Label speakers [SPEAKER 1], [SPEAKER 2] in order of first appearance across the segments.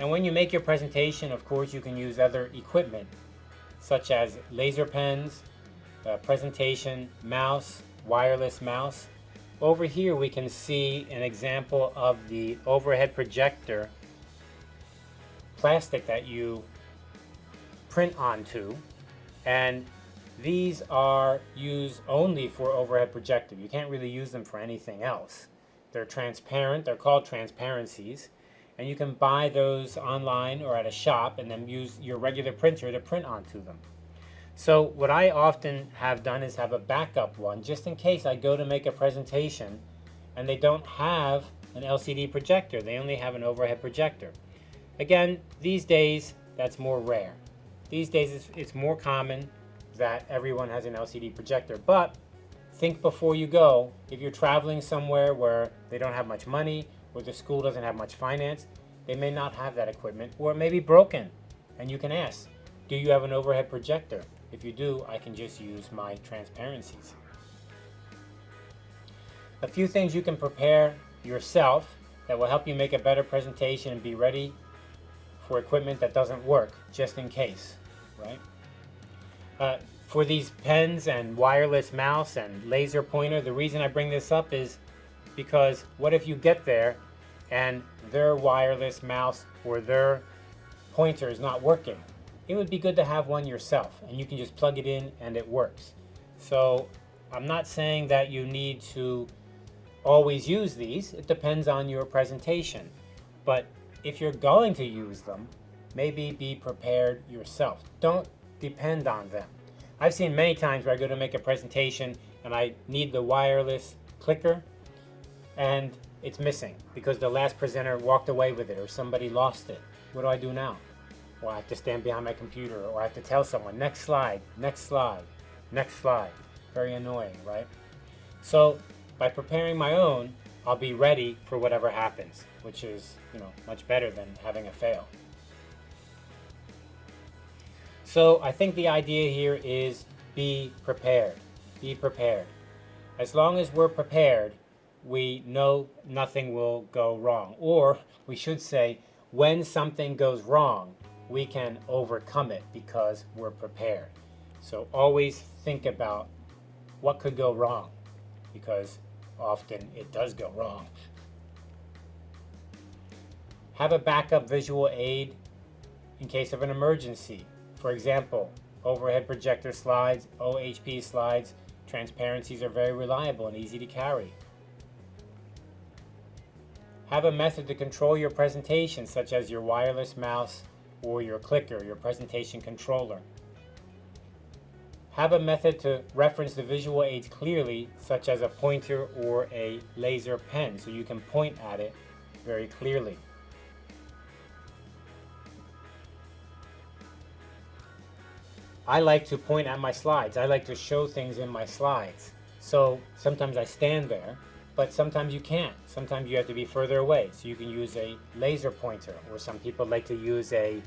[SPEAKER 1] And when you make your presentation, of course, you can use other equipment, such as laser pens, uh, presentation, mouse, wireless mouse. Over here, we can see an example of the overhead projector plastic that you print onto. And these are used only for overhead projector. You can't really use them for anything else. They're transparent, they're called transparencies, and you can buy those online or at a shop and then use your regular printer to print onto them. So what I often have done is have a backup one just in case I go to make a presentation and they don't have an LCD projector. They only have an overhead projector. Again, these days, that's more rare. These days, it's, it's more common that everyone has an LCD projector. But think before you go, if you're traveling somewhere where they don't have much money or the school doesn't have much finance, they may not have that equipment or it may be broken. And you can ask, do you have an overhead projector? If you do, I can just use my transparencies. A few things you can prepare yourself that will help you make a better presentation and be ready for equipment that doesn't work, just in case, right? Uh, for these pens and wireless mouse and laser pointer, the reason I bring this up is because what if you get there and their wireless mouse or their pointer is not working? It would be good to have one yourself and you can just plug it in and it works. So I'm not saying that you need to always use these. It depends on your presentation. But if you're going to use them, maybe be prepared yourself. Don't depend on them. I've seen many times where I go to make a presentation and I need the wireless clicker and it's missing because the last presenter walked away with it or somebody lost it. What do I do now? Well, I have to stand behind my computer or I have to tell someone, next slide, next slide, next slide. Very annoying, right? So by preparing my own, I'll be ready for whatever happens, which is, you know, much better than having a fail. So I think the idea here is be prepared. Be prepared. As long as we're prepared, we know nothing will go wrong. Or we should say, when something goes wrong, we can overcome it because we're prepared. So always think about what could go wrong because often it does go wrong. Have a backup visual aid in case of an emergency. For example, overhead projector slides, OHP slides, transparencies are very reliable and easy to carry. Have a method to control your presentation, such as your wireless mouse or your clicker, your presentation controller. Have a method to reference the visual aids clearly, such as a pointer or a laser pen, so you can point at it very clearly. I like to point at my slides. I like to show things in my slides. So sometimes I stand there, but sometimes you can't. Sometimes you have to be further away. So you can use a laser pointer, or some people like to use a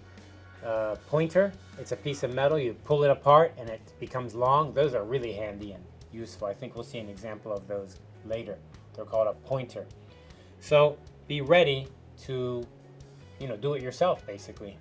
[SPEAKER 1] uh, pointer. It's a piece of metal. You pull it apart and it becomes long. Those are really handy and useful. I think we'll see an example of those later. They're called a pointer. So be ready to, you know, do it yourself, basically.